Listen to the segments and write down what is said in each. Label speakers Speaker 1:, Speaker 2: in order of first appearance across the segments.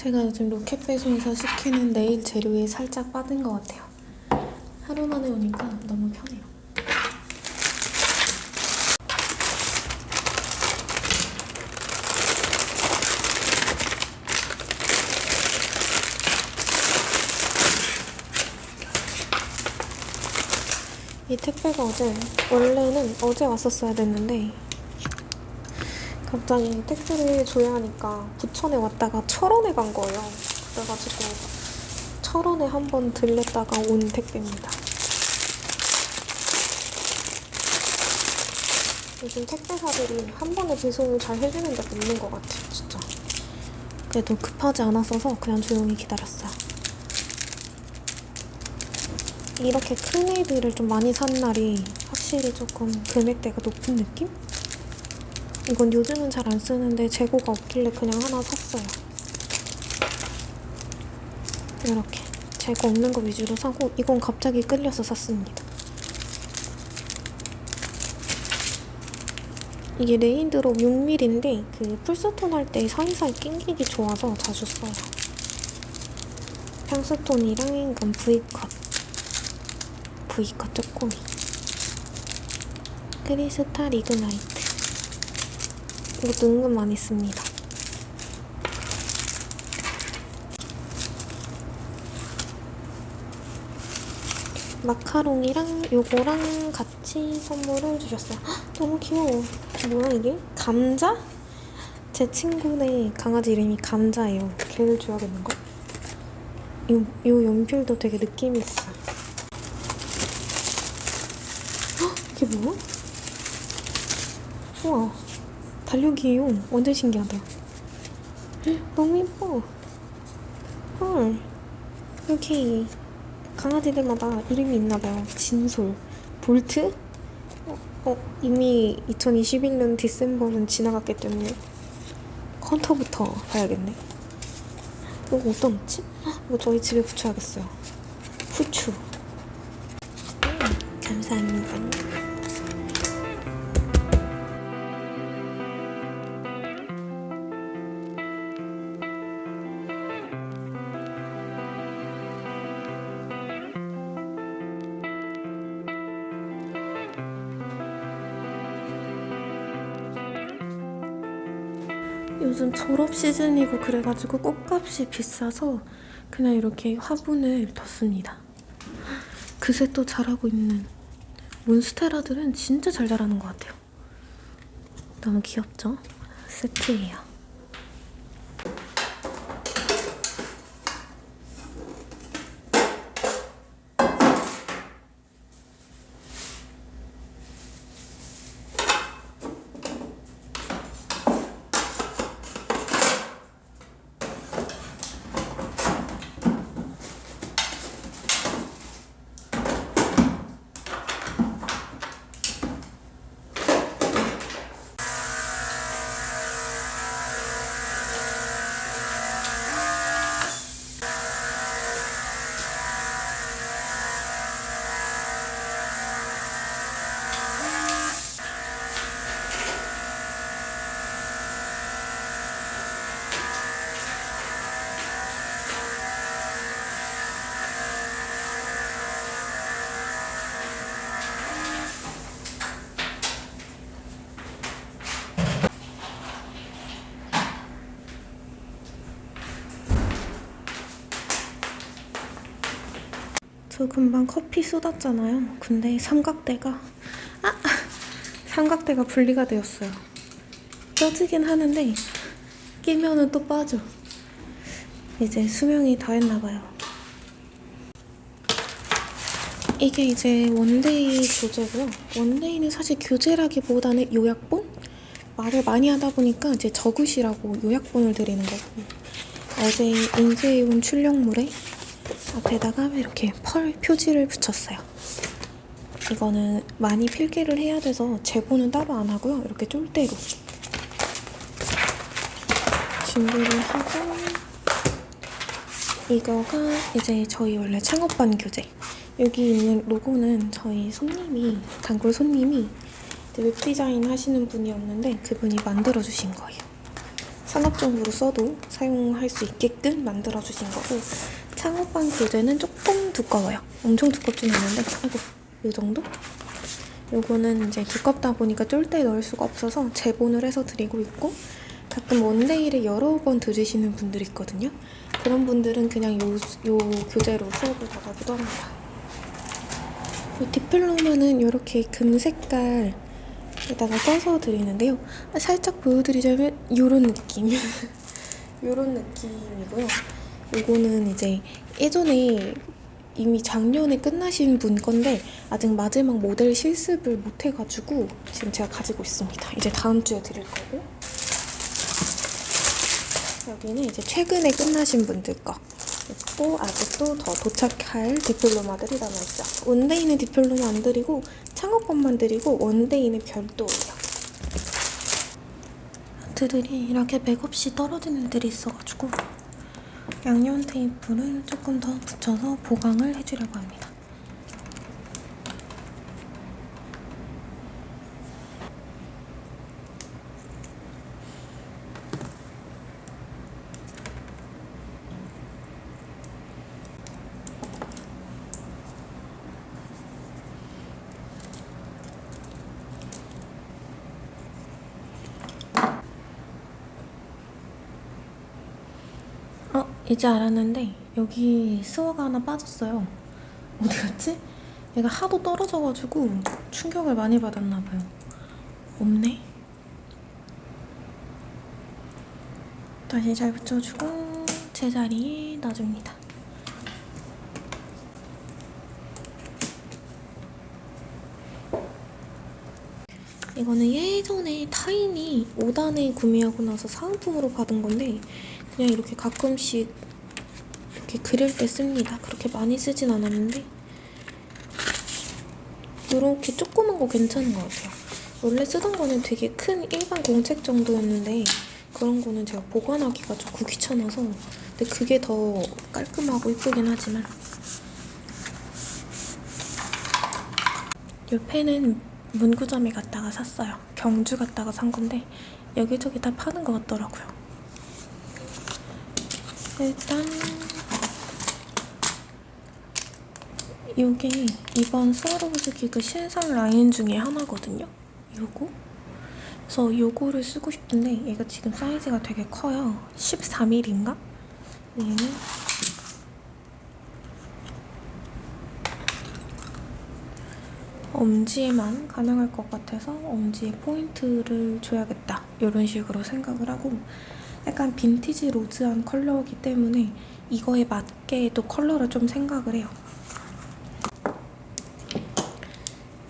Speaker 1: 제가 요즘 로켓 배송에서 시키는 네일 재료에 살짝 빠진 것 같아요. 하루 만에 오니까 너무 편해요. 이 택배가 어제 원래는 어제 왔었어야 됐는데 갑자기 택배를 줘야 하니까 부천에 왔다가 철원에 간 거예요. 그래가지고 철원에 한 번 들렸다가 온 택배입니다. 요즘 택배사들이 한 번에 배송을 잘 해주는 데가 없는 것 같아요, 진짜. 그래도 급하지 않았어서 그냥 조용히 기다렸어요. 이렇게 큰 애들을 좀 많이 산 날이 확실히 조금 금액대가 높은 느낌? 이건 요즘은 잘 안 쓰는데 재고가 없길래 그냥 하나 샀어요. 이렇게 재고 없는 거 위주로 사고 이건 갑자기 끌려서 샀습니다. 이게 raindrop 6mm인데 그 full stone 할 때 사이사이 낑기기 좋아서 자주 써요. 평stone이랑 이건 V컷 V컷 쪼꼬미 크리스탈 이그나이트 이것도 은근 많이 씁니다. 마카롱이랑 요거랑 같이 선물을 주셨어요. 헉, 너무 귀여워. 뭐야 이게? 감자? 제 친구네 강아지 이름이 감자예요. 걔를 줘야겠는걸? 요, 요 연필도 되게 느낌이 있어. 헉, 이게 뭐야? 우와. 달력이에요. 완전 신기하다. 헉, 너무 예뻐. 헐. 이렇게 강아지들마다 이름이 있나봐요. 진솔, 볼트? 어, 어, 이미 2021년 디셈버는 지나갔기 때문에 컨터부터 봐야겠네. 이거? 헉, 이거 저희 집에 붙여야겠어요. 후추. 요즘 졸업 시즌이고 그래가지고 꽃값이 비싸서 그냥 이렇게 화분을 뒀습니다. 그새 또 잘하고 있는 몬스테라들은 진짜 잘 자라는 것 같아요. 너무 귀엽죠? 세트예요. 저 금방 커피 쏟았잖아요. 근데 삼각대가 아! 삼각대가 분리가 되었어요. 껴지긴 하는데 끼면은 또 빠져. 이제 수명이 다 했나봐요. 이게 이제 one day 교재고요. one day는 사실 교재라기보다는 요약본? 말을 많이 하다 보니까 이제 적으시라고 요약본을 드리는 거고 어제 인쇄해온 출력물에 앞에다가 이렇게 펄 표지를 붙였어요. 이거는 많이 필기를 해야 돼서 재고는 따로 안 하고요. 이렇게 쫄대로 준비를 하고 이거가 이제 저희 원래 창업반 교재 여기 있는 로고는 저희 손님이 단골 손님이 웹디자인 하시는 분이었는데 그분이 만들어주신 거예요. 산업적으로 써도 사용할 수 있게끔 만들어 주신 거고 창호방 교재는 조금 두꺼워요. 엄청 두껍진 않은데 아이고 이 정도? 요거는 이제 두껍다 보니까 쫄때 넣을 수가 없어서 재본을 해서 드리고 있고 가끔 원데이를 여러 번 들으시는 분들 있거든요. 그런 분들은 그냥 요, 요 교재로 수업을 받아기도 합니다. 이 디플로마는 이렇게 금 색깔에다가 써서 드리는데요. 아, 살짝 보여드리자면 이런 느낌. 이런 느낌이고요. 이거는 이제 예전에 이미 작년에 끝나신 분 건데 아직 마지막 모델 실습을 못 해가지고 지금 제가 가지고 있습니다. 이제 다음 주에 드릴 거고 여기는 이제 최근에 끝나신 분들 거 있고 아직도 더 도착할 디플로마들이 남아있죠. 원데이는 디플로마 안 드리고 창업반만 드리고 원데이는 별도예요. 아트들이 이렇게 맥없이 떨어지는 애들이 있어가지고 양념 테이프를 조금 더 붙여서 보강을 해주려고 합니다. 어, 이제 알았는데 여기 스워가 하나 빠졌어요. 어디 갔지? 얘가 하도 떨어져가지고 충격을 많이 받았나 봐요. 없네. 다시 잘 붙여주고 제자리에 놔줍니다. 이거는 예전에 타인이 5단에 구매하고 나서 사은품으로 받은 건데 그냥 이렇게 가끔씩 이렇게 그릴 때 씁니다. 그렇게 많이 쓰진 않았는데 이렇게 조그만 거 괜찮은 것 같아요. 원래 쓰던 거는 되게 큰 일반 공책 정도였는데 그런 거는 제가 보관하기가 조금 귀찮아서 근데 그게 더 깔끔하고 이쁘긴 하지만 이 펜은 문구점에 갔다가 샀어요. 경주 갔다가 산 건데 여기저기 다 파는 것 같더라고요. 일단 이게 이번 스와로브스 기그 신상 라인 중에 하나거든요. 요거. 그래서 요거를 쓰고 싶은데 얘가 지금 사이즈가 되게 커요. 14mm인가? 얘는 엄지에만 가능할 것 같아서 엄지에 포인트를 줘야겠다 이런 식으로 생각을 하고 약간 vintage rose한 컬러이기 때문에 이거에 맞게 또 컬러를 좀 생각을 해요.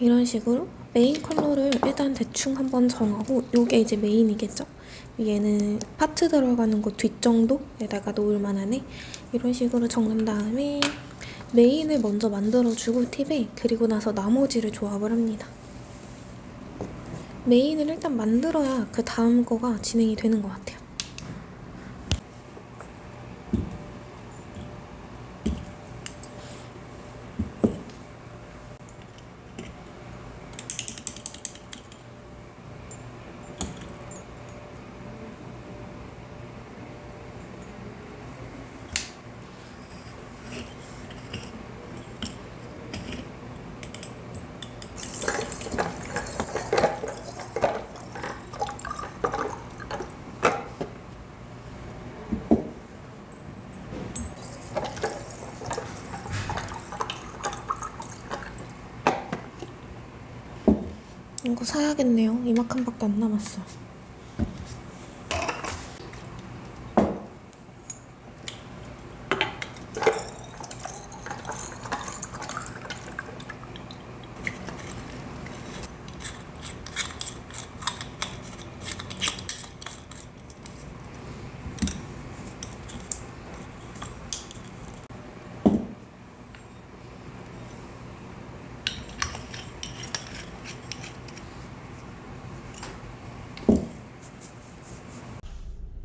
Speaker 1: 이런 식으로 메인 컬러를 일단 대충 한번 정하고 이게 이제 메인이겠죠? 얘는 parts 들어가는 거 뒷정도에다가 놓을 만하네 이런 식으로 정한 다음에 메인을 먼저 만들어주고 팁에 그리고 나서 나머지를 조합을 합니다. 메인을 일단 만들어야 그 다음 거가 진행이 되는 것 같아요. 이거 사야겠네요. 이만큼밖에 안 남았어.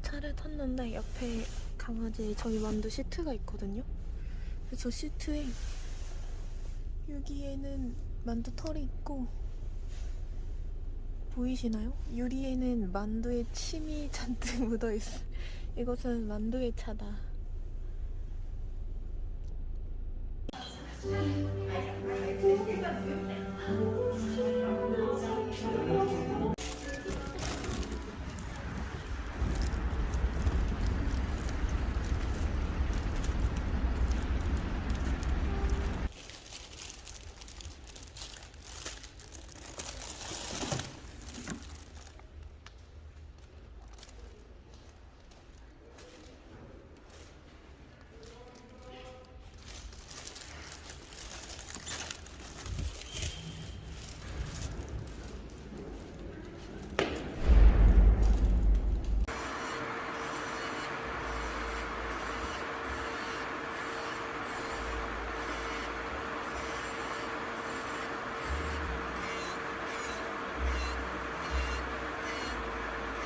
Speaker 1: 차를 탔는데 옆에 강아지 저희 만두 시트가 있거든요. 그래서 시트에 여기에는 만두 털이 있고 보이시나요? 유리에는 만두의 침이 잔뜩 묻어있어. 이것은 만두의 차다.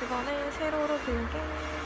Speaker 1: 이번에 세로로 길게.